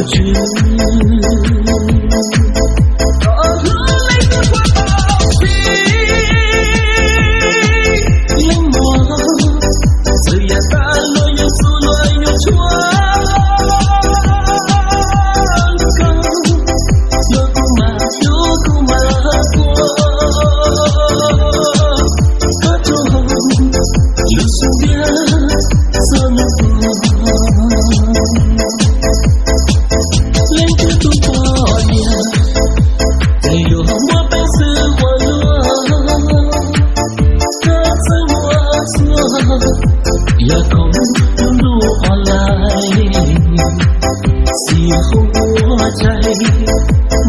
过去。là không thương đủ còn lại xì không mua chay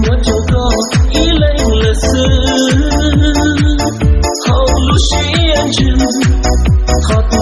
mất chỗ có ý lệnh là sư không lúc xí em chừng khó tỏ